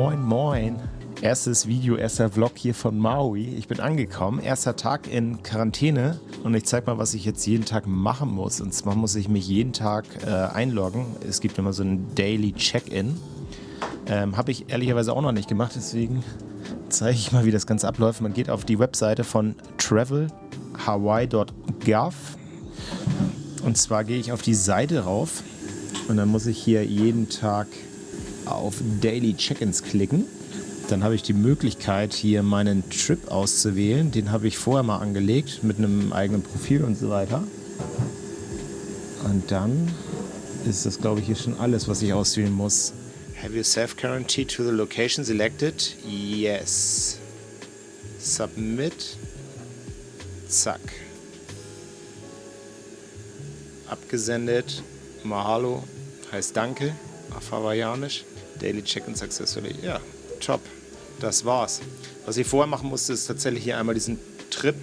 Moin, moin. Erstes Video, erster Vlog hier von Maui. Ich bin angekommen, erster Tag in Quarantäne und ich zeig mal, was ich jetzt jeden Tag machen muss. Und zwar muss ich mich jeden Tag äh, einloggen. Es gibt immer so ein Daily Check-In. Ähm, Habe ich ehrlicherweise auch noch nicht gemacht, deswegen zeige ich mal, wie das Ganze abläuft. Man geht auf die Webseite von travelhawaii.gov und zwar gehe ich auf die Seite rauf und dann muss ich hier jeden Tag auf Daily Check-ins klicken. Dann habe ich die Möglichkeit, hier meinen Trip auszuwählen. Den habe ich vorher mal angelegt mit einem eigenen Profil und so weiter. Und dann ist das, glaube ich, hier schon alles, was ich auswählen muss. Have you self-quarantined to the location selected? Yes. Submit. Zack. Abgesendet. Mahalo heißt Danke auf Hawaiianisch. Daily Check-in successfully. Ja, top. Das war's. Was ich vorher machen musste, ist tatsächlich hier einmal diesen Trip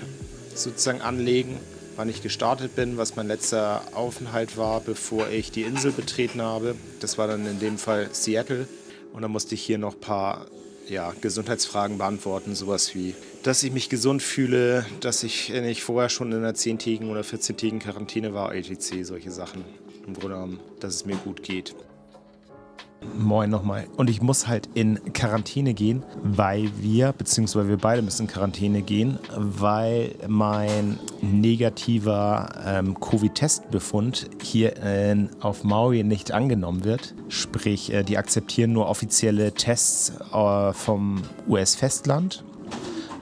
sozusagen anlegen, wann ich gestartet bin, was mein letzter Aufenthalt war, bevor ich die Insel betreten habe. Das war dann in dem Fall Seattle. Und dann musste ich hier noch ein paar ja, Gesundheitsfragen beantworten, sowas wie, dass ich mich gesund fühle, dass ich nicht vorher schon in einer 10-tägigen oder 14-tägigen Quarantäne war, etc., solche Sachen. Im Grunde genommen, dass es mir gut geht. Moin nochmal. Und ich muss halt in Quarantäne gehen, weil wir, beziehungsweise wir beide müssen in Quarantäne gehen, weil mein negativer ähm, Covid-Testbefund hier in, auf Maui nicht angenommen wird. Sprich, äh, die akzeptieren nur offizielle Tests äh, vom US-Festland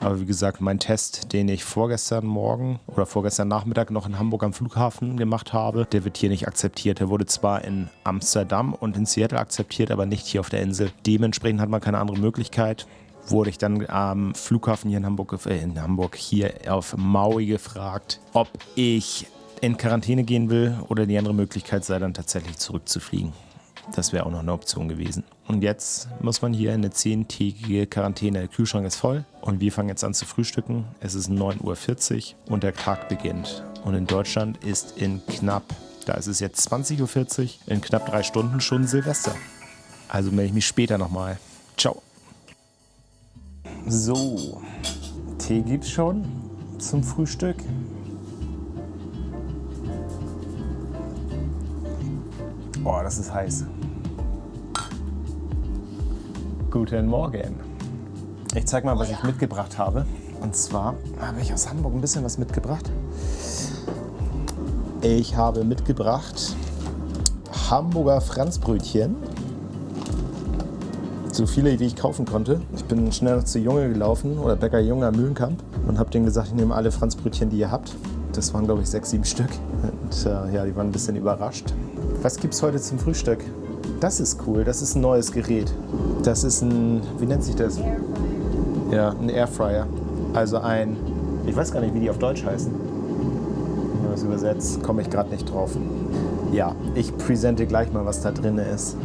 aber wie gesagt, mein Test, den ich vorgestern Morgen oder vorgestern Nachmittag noch in Hamburg am Flughafen gemacht habe, der wird hier nicht akzeptiert. Der wurde zwar in Amsterdam und in Seattle akzeptiert, aber nicht hier auf der Insel. Dementsprechend hat man keine andere Möglichkeit wurde ich dann am Flughafen hier in Hamburg, äh, in Hamburg hier auf Maui gefragt, ob ich in Quarantäne gehen will oder die andere Möglichkeit sei dann tatsächlich zurückzufliegen. Das wäre auch noch eine Option gewesen. Und jetzt muss man hier eine zehntägige Quarantäne. Der Kühlschrank ist voll und wir fangen jetzt an zu frühstücken. Es ist 9.40 Uhr und der Tag beginnt. Und in Deutschland ist in knapp, da ist es jetzt 20.40 Uhr, in knapp drei Stunden schon Silvester. Also melde ich mich später nochmal. Ciao. So, Tee gibt's schon zum Frühstück. Boah, das ist heiß. Guten Morgen. Ich zeig mal, was ich mitgebracht habe. Und zwar habe ich aus Hamburg ein bisschen was mitgebracht. Ich habe mitgebracht Hamburger Franzbrötchen. So viele, wie ich kaufen konnte. Ich bin schnell zu Junge gelaufen oder Bäcker Junge am Mühlenkamp und habe denen gesagt, ich nehme alle Franzbrötchen, die ihr habt. Das waren, glaube ich, sechs, sieben Stück. Und äh, ja, die waren ein bisschen überrascht. Was gibt es heute zum Frühstück? Das ist cool, das ist ein neues Gerät. Das ist ein, wie nennt sich das? Ja, ein Airfryer. Also ein, ich weiß gar nicht, wie die auf Deutsch heißen. Wenn man das übersetzt, komme ich gerade nicht drauf. Ja, ich präsente gleich mal, was da drin ist.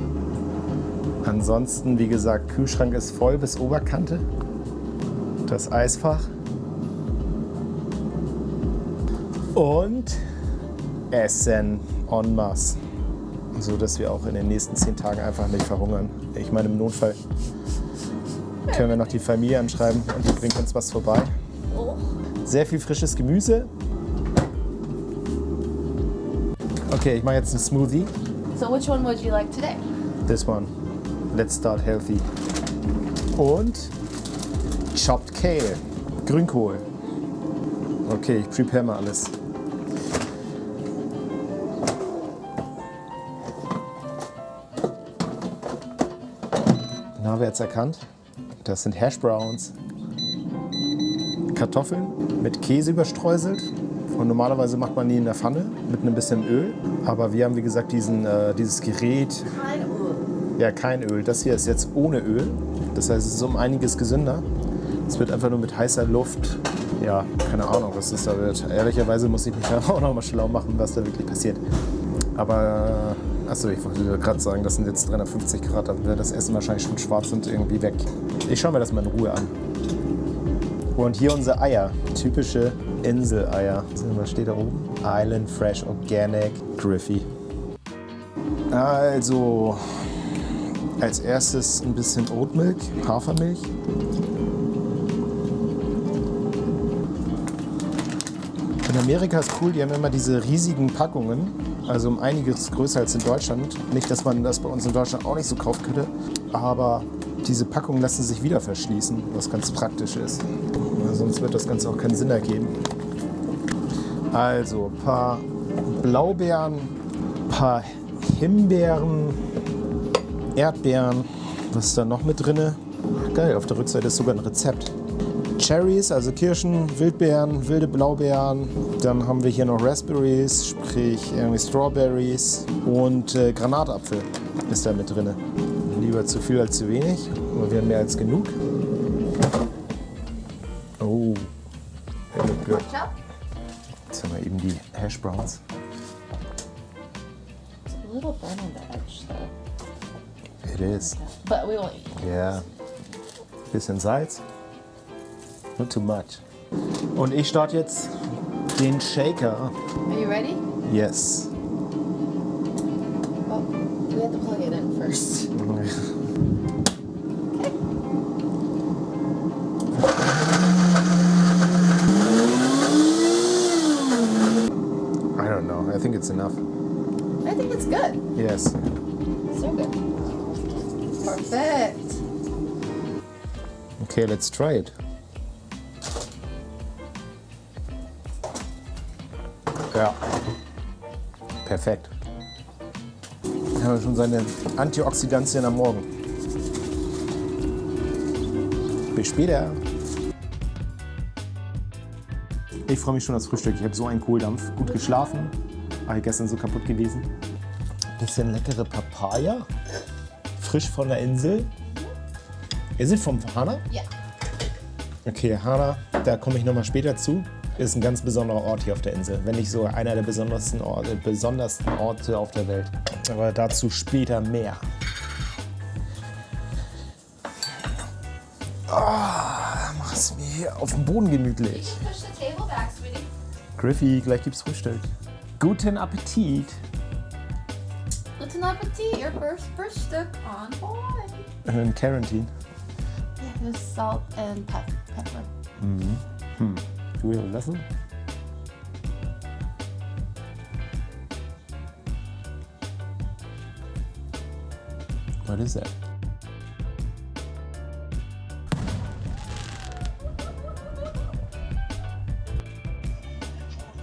Ansonsten, wie gesagt, Kühlschrank ist voll bis Oberkante. Das Eisfach. Und Essen en masse so dass wir auch in den nächsten zehn Tagen einfach nicht verhungern. Ich meine, im Notfall können wir noch die Familie anschreiben und die bringt uns was vorbei. Sehr viel frisches Gemüse. Okay, ich mache jetzt einen Smoothie. So which one would you like today? This one. Let's start healthy. Und Chopped Kale. Grünkohl. Okay, ich prepare mal alles. Jetzt erkannt. Das sind Hash Browns. Kartoffeln mit Käse überstreuselt. Und normalerweise macht man die in der Pfanne mit ein bisschen Öl. Aber wir haben, wie gesagt, diesen, äh, dieses Gerät. Kein Öl. Ja, kein Öl. Das hier ist jetzt ohne Öl. Das heißt, es ist um einiges gesünder. Es wird einfach nur mit heißer Luft. Ja, keine Ahnung, was das da wird. Ehrlicherweise muss ich mich da auch noch mal schlau machen, was da wirklich passiert. Aber Achso, ich wollte gerade sagen, das sind jetzt 350 Grad, dann wäre das Essen wahrscheinlich schon schwarz und irgendwie weg. Ich schaue mir das mal in Ruhe an. Und hier unsere Eier, typische Inseleier. Was steht da oben? Island Fresh Organic Griffy. Also, Als erstes ein bisschen Oatmilk, Hafermilch. In Amerika ist cool, die haben immer diese riesigen Packungen, also um einiges größer als in Deutschland. Nicht, dass man das bei uns in Deutschland auch nicht so kaufen könnte, aber diese Packungen lassen sich wieder verschließen, was ganz praktisch ist. Sonst wird das Ganze auch keinen Sinn ergeben. Also ein paar Blaubeeren, ein paar Himbeeren, Erdbeeren. Was ist da noch mit drin? Geil, auf der Rückseite ist sogar ein Rezept. Cherries, also Kirschen, Wildbeeren, wilde Blaubeeren. Dann haben wir hier noch Raspberries, sprich irgendwie Strawberries und äh, Granatapfel ist da mit drin. Lieber zu viel als zu wenig, aber wir haben mehr als genug. Oh. Jetzt haben wir eben die Hash Browns. It's a little burn on the edge though. It is. But we won't eat. Ja. Bisschen Salz. Not too much. Und ich starte jetzt den Shaker. Are you ready? Yes. Well, we have to plug it in first. I don't know. I think it's enough. I think it's good. Yes. So good. Perfect. Okay, let's try it. Ja. Perfekt. Dann haben wir schon seine Antioxidantien am Morgen. Bis später. Ich freue mich schon aufs Frühstück. Ich habe so einen Kohldampf. Gut geschlafen. War ich gestern so kaputt gewesen. Bisschen leckere Papaya. Frisch von der Insel. Ihr seid vom Hana? Yeah. Okay, Hana, da komme ich nochmal später zu. Ist ein ganz besonderer Ort hier auf der Insel. Wenn nicht so einer der besondersten Orte, besondersten Orte auf der Welt. Aber dazu später mehr. Ah, mach es mir hier auf dem Boden gemütlich. Griffy, gleich gibt's Frühstück. Guten Appetit. Guten Appetit, your first Frühstück on Hawaii. In Quarantine. Yeah, there's salt and pep pepper. Do we a lesson? What is that?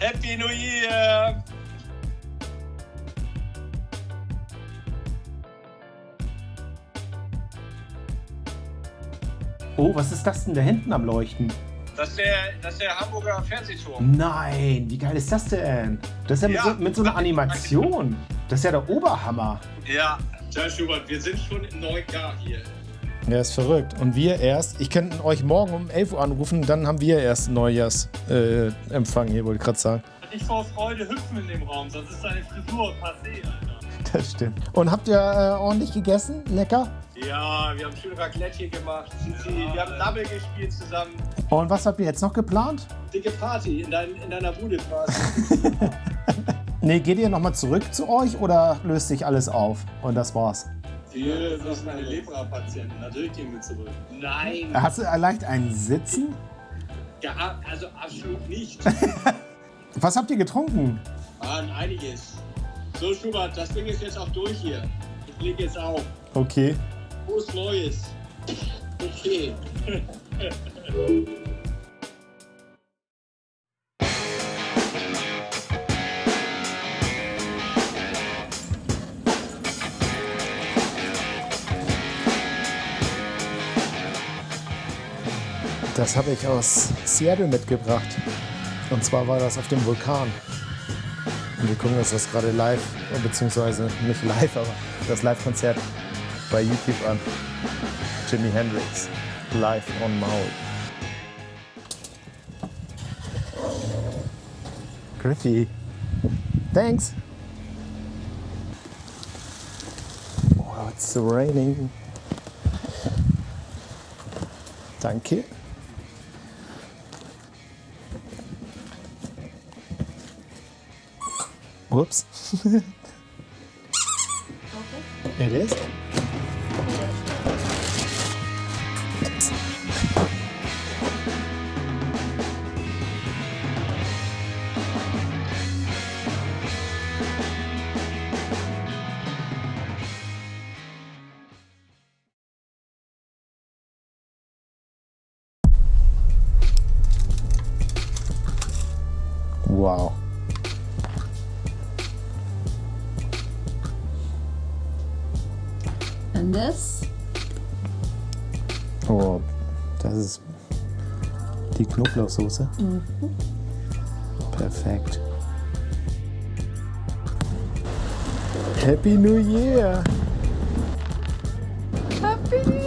Happy New Year! Oh, was ist das denn da hinten am Leuchten? Das ist der, das ist der Hamburger Fernsehturm. Nein, wie geil ist das denn? Das ist ja mit, Ja. so, mit so einer Animation. Das ist ja der Oberhammer. Ja, John Schubert, wir sind schon im neuen Jahr hier. Ja, ist verrückt. Und wir erst, ich könnte euch morgen um 11 Uhr anrufen, dann haben wir erst Neujahrsempfang äh, hier, wollte ich gerade sagen. Nicht vor Freude hüpfen in dem Raum, sonst ist deine Frisur passé, Alter. Das stimmt. Und habt ihr äh, ordentlich gegessen? Lecker? Ja, wir haben schön Raclette hier gemacht. Wir haben Double gespielt zusammen. Und was habt ihr jetzt noch geplant? Dicke Party in, dein, in deiner Bude quasi. Nee, geht ihr nochmal zurück zu euch oder löst sich alles auf? Und das war's. Wir sind eine Lepra-Patienten, natürlich gehen wir zurück. Nein, Hast du leicht ein Sitzen? gar, also absolut nicht. Was habt ihr getrunken? Mann, einiges. So, Schubert, das Ding ist jetzt auch durch hier. Ich lege jetzt auf. Okay. Frohes Neues. Okay. Das habe ich aus Seattle mitgebracht. Und zwar war das auf dem Vulkan. Wir gucken uns das gerade live, beziehungsweise nicht live, aber das Live-Konzert bei YouTube an. Jimi Hendrix, live on Maui. Griffy. Thanks. Oh, it's raining. Danke. Whoops. okay. It is? Wow. open this. Oh, das ist die Knoblauchsoße. Mhm. Perfekt. Happy New Year! Happy New Year!